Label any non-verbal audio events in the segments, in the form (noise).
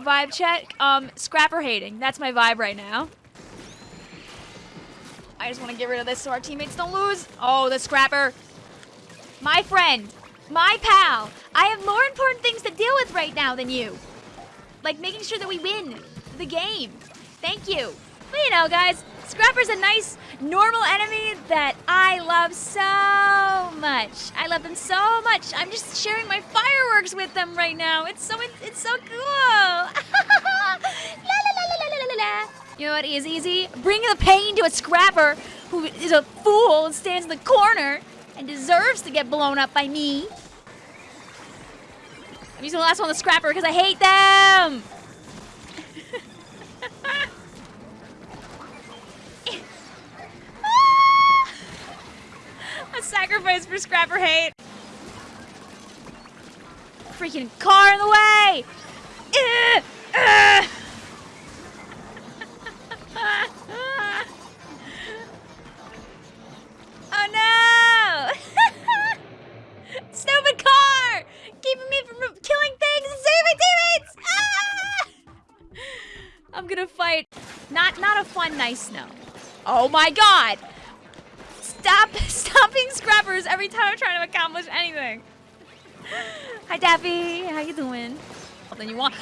vibe check. Um, scrapper hating. That's my vibe right now. I just want to get rid of this so our teammates don't lose. Oh, the scrapper. My friend. My pal. I have more important things to deal with right now than you. Like making sure that we win the game. Thank you. But you know, guys, Scrapper's a nice, normal enemy that I love so much. I love them so much. I'm just sharing my fireworks with them right now. It's so it's so cool. (laughs) la, la, la, you know what is easy? Bring the pain to a Scrapper who is a fool and stands in the corner and deserves to get blown up by me. I'm using the last one on the Scrapper because I hate them. Sacrifice for Scrapper hate. Freaking car in the way! (laughs) Oh no! (laughs) Stupid car! Keeping me from killing things and saving teammates! Ah! I'm gonna fight. Not not a fun nice snow. Oh my god! Stop (laughs) stopping scrappers every time I'm trying to accomplish anything. Hi, Daffy. How you doing? Then you want.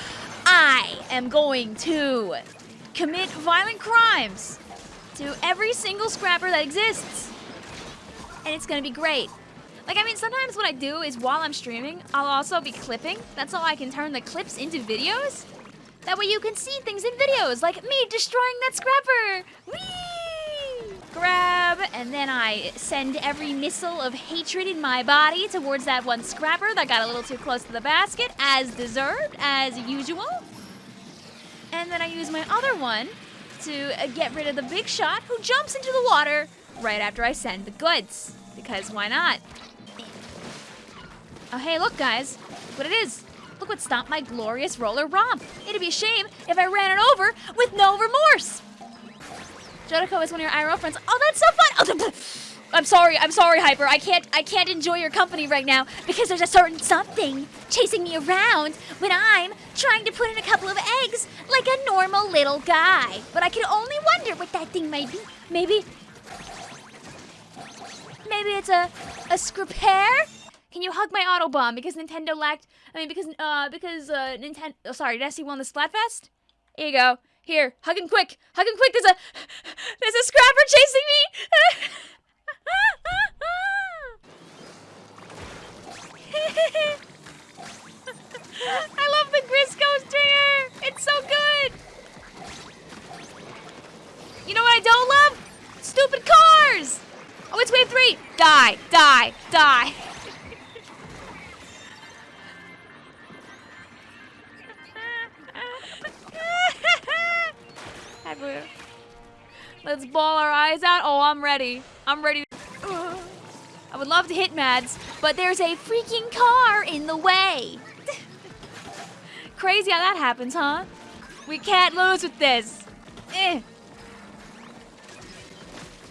I am going to commit violent crimes to every single scrapper that exists. And it's gonna be great. Like, I mean, sometimes what I do is while I'm streaming, I'll also be clipping. That's how I can turn the clips into videos. That way you can see things in videos, like me destroying that scrapper. Whee! And then I send every missile of hatred in my body towards that one scrapper that got a little too close to the basket, as deserved, as usual. And then I use my other one to uh, get rid of the big shot who jumps into the water right after I send the goods. Because why not? Oh, hey, look, guys. Look what it is. Look what stopped my glorious roller romp. It'd be a shame if I ran it over with no remorse. Jodico is one of your IRL friends. Oh, that's so fun! Oh, I'm sorry, I'm sorry, Hyper. I can't I can't enjoy your company right now because there's a certain something chasing me around when I'm trying to put in a couple of eggs like a normal little guy. But I can only wonder what that thing might be. Maybe Maybe it's a a scripair? Can you hug my Autobomb because Nintendo lacked I mean because uh because uh Nintendo oh sorry, see one the Splatfest? Here you go. Here, hug him quick. Hug him quick. There's a there's a scrapper chasing me. (laughs) I love the Grizzco stringer. It's so good. You know what I don't love? Stupid cars. Oh, it's wave three. Die, die, die. Let's ball our eyes out. Oh, I'm ready. I'm ready. I would love to hit Mads, but there's a freaking car in the way. Crazy how that happens, huh? We can't lose with this. Eh.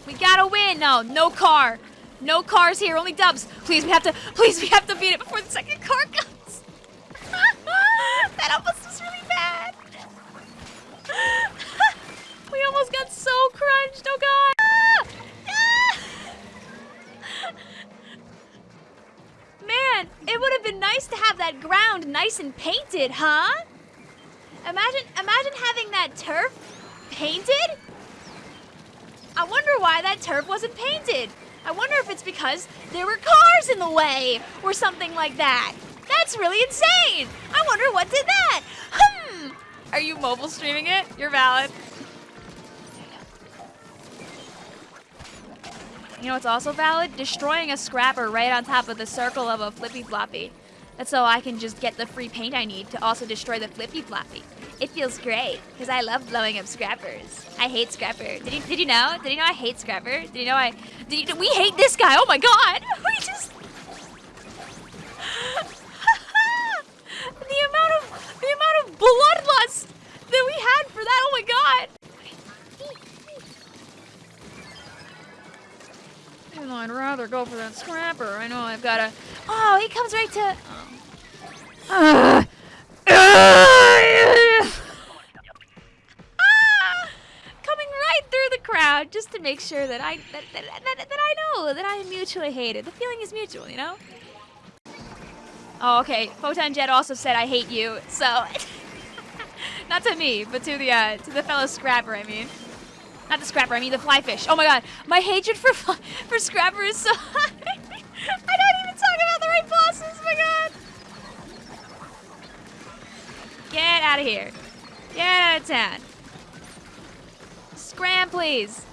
We gotta win. No, no car. No cars here, only dubs. Please, we have to, please, we have to beat it before the second car comes. (laughs) that almost crunched, oh god! Man, it would have been nice to have that ground nice and painted, huh? Imagine, imagine having that turf painted? I wonder why that turf wasn't painted. I wonder if it's because there were cars in the way or something like that. That's really insane. I wonder what did that. Hmm. Are you mobile streaming it? You're valid. You know it's also valid? Destroying a scrapper right on top of the circle of a flippy floppy. That's so I can just get the free paint I need to also destroy the flippy floppy. It feels great, because I love blowing up scrappers. I hate scrapper. Did you, did you know? Did you know I hate scrapper? Did you know I... Did you, we hate this guy! Oh my god! (laughs) We just... (laughs) the amount of... The amount of bloodlust that we had for that, oh my god! I'd rather go for that scrapper. I know I've got a. Oh, he comes right to... Oh. Uh, uh, ah, coming right through the crowd just to make sure that I that, that, that, that I know that I am mutually hated. The feeling is mutual, you know? Oh, okay. Photon Jet also said I hate you, so... (laughs) Not to me, but to the, uh, to the fellow scrapper, I mean not the scrapper. I mean the flyfish. Oh my god, my hatred for for scrapper is so (laughs) high. I don't even talk about the right bosses. Oh my god. Get out of here. Get out of town. Scram, please.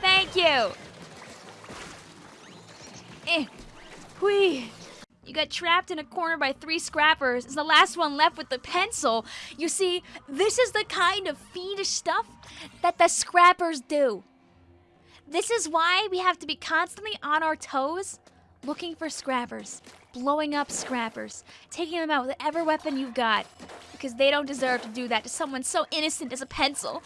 Thank you. Eh. Whee. Got trapped in a corner by three scrappers. It's the last one left with the pencil. You see, this is the kind of fiendish stuff that the scrappers do. This is why we have to be constantly on our toes looking for scrappers, blowing up scrappers, taking them out with whatever weapon you've got. Because they don't deserve to do that to someone so innocent as a pencil.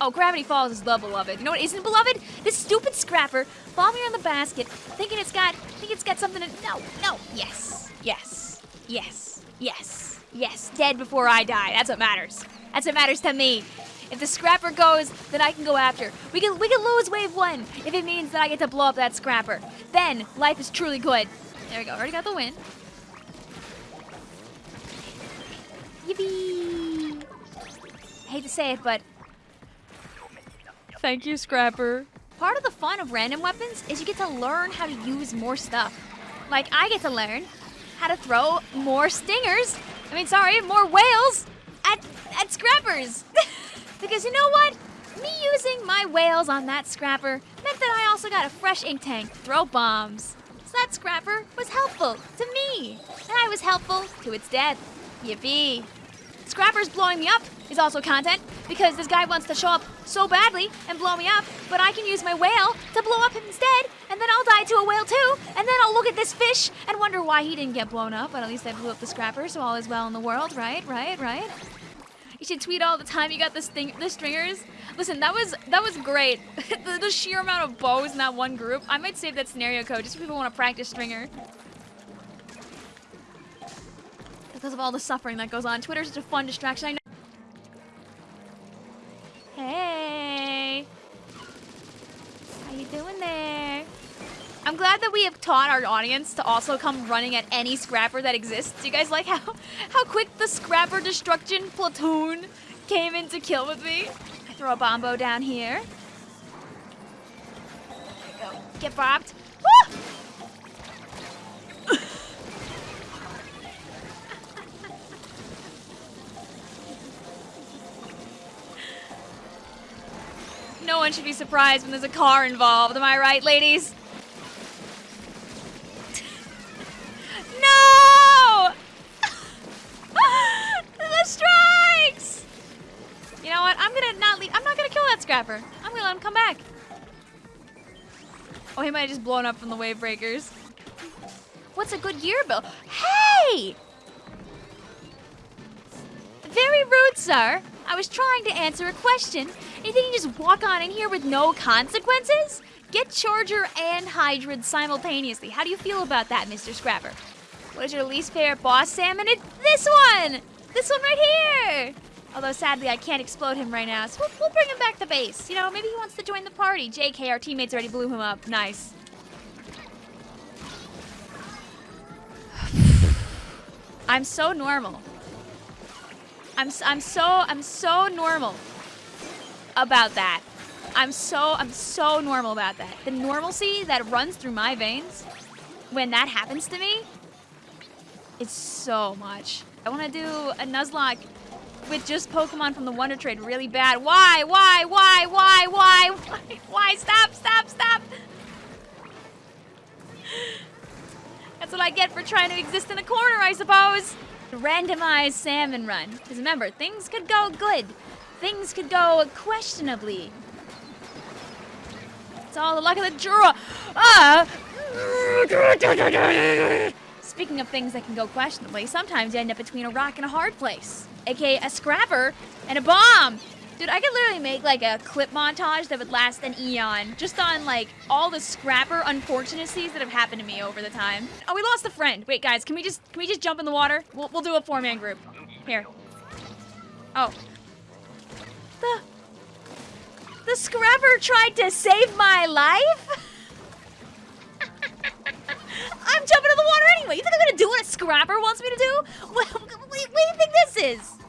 Oh, Gravity Falls is beloved. You know what isn't beloved? This stupid scrapper bombing around the basket, thinking it's got, think it's got something to. No, no. Yes, yes, yes, yes, yes. Dead before I die. That's what matters. That's what matters to me. If the scrapper goes, then I can go after. We can we can lose wave one if it means that I get to blow up that scrapper. Then life is truly good. There we go. Already got the win. Yippee! Hate to say it, but Thank you, Scrapper. Part of the fun of random weapons is you get to learn how to use more stuff. Like, I get to learn how to throw more stingers. I mean, sorry, more wails at, at scrappers. (laughs) because you know what? Me using my wails on that scrapper meant that I also got a fresh ink tank to throw bombs. So that scrapper was helpful to me. And I was helpful to its death. Yippee. Scrapper's blowing me up is also content because this guy wants to show up so badly and blow me up, but I can use my wail to blow up him instead, and then I'll die to a wail too, and then I'll look at this fish and wonder why he didn't get blown up, but at least I blew up the scrapper, so all is well in the world, right? Right? Right? You should tweet all the time you got the sting the stringers. Listen, that was that was great. (laughs) the, the sheer amount of bows in that one group. I might save that scenario code just so people want to practice stringer. because of all the suffering that goes on. Twitter's such a fun distraction. I know. How you doing there? I'm glad that we have taught our audience to also come running at any scrapper that exists. Do you guys like how (laughs) how quick the scrapper destruction platoon came in to kill with me? I throw a bombo down here. There you go. Get bopped. Woo! No one should be surprised when there's a car involved. Am I right, ladies? (laughs) no! (laughs) the strikes! You know what? I'm gonna not leave. I'm not gonna kill that scrapper. I'm gonna let him come back. Oh, he might have just blown up from the wave breakers. What's a good year bill? Hey! Very rude, sir. I was trying to answer a question. Think you just walk on in here with no consequences? Get Charger and Hydrid simultaneously. How do you feel about that, Mr. Scrapper? What is your least favorite boss salmon? It's this one! This one right here! Although sadly I can't explode him right now, so we'll, we'll bring him back to base. You know, maybe he wants to join the party. JK, our teammates already blew him up. Nice. (sighs) I'm so normal. I'm I'm so I'm so normal about that. I'm so I'm so normal about that. The normalcy that runs through my veins when that happens to me it's so much. I want to do a Nuzlocke with just Pokemon from the Wonder Trade really bad. Why? Why? Why? Why? Why? Why? Why? Stop! Stop! Stop! That's what I get for trying to exist in a corner, I suppose randomized salmon run. Because remember, things could go good. Things could go questionably. It's all the luck of the draw. Ah! Speaking of things that can go questionably, sometimes you end up between a rock and a hard place. AKA a scrapper and a bomb. Dude, I could literally make like a clip montage that would last an eon just on like all the scrapper unfortunacies that have happened to me over the time. Oh, we lost a friend. Wait, guys, can we just can we just jump in the water? We'll we'll do a four-man group. Here. Oh. The the scrubber tried to save my life? (laughs) I'm jumping in the water anyway. You think I'm gonna do what a scrabber wants me to do? What, (laughs) what, what do you think this is?